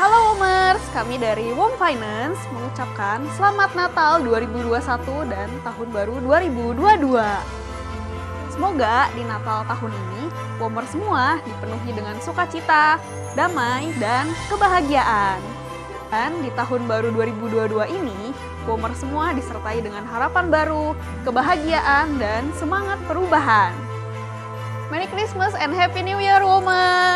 Halo Womers, kami dari Wom Finance mengucapkan Selamat Natal 2021 dan Tahun Baru 2022. Semoga di Natal tahun ini, Womers semua dipenuhi dengan sukacita, damai, dan kebahagiaan. Dan di tahun baru 2022 ini, Womers semua disertai dengan harapan baru, kebahagiaan, dan semangat perubahan. Merry Christmas and Happy New Year, Womers!